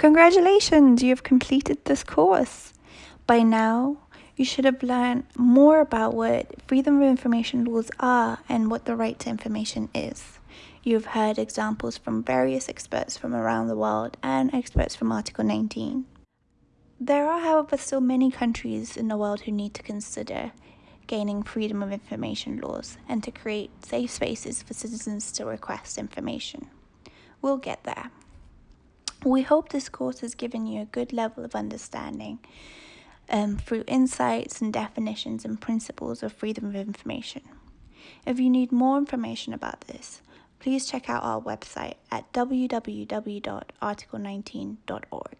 Congratulations, you have completed this course. By now, you should have learned more about what freedom of information laws are and what the right to information is. You've heard examples from various experts from around the world and experts from Article 19. There are, however, still many countries in the world who need to consider gaining freedom of information laws and to create safe spaces for citizens to request information. We'll get there. We hope this course has given you a good level of understanding um, through insights and definitions and principles of freedom of information. If you need more information about this, please check out our website at www.article19.org.